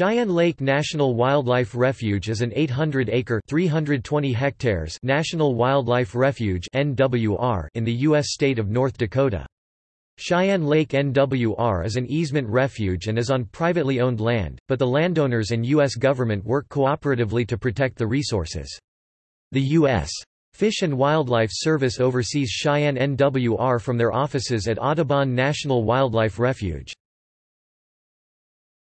Cheyenne Lake National Wildlife Refuge is an 800-acre (320 hectares) national wildlife refuge (NWR) in the U.S. state of North Dakota. Cheyenne Lake NWR is an easement refuge and is on privately owned land, but the landowners and U.S. government work cooperatively to protect the resources. The U.S. Fish and Wildlife Service oversees Cheyenne NWR from their offices at Audubon National Wildlife Refuge.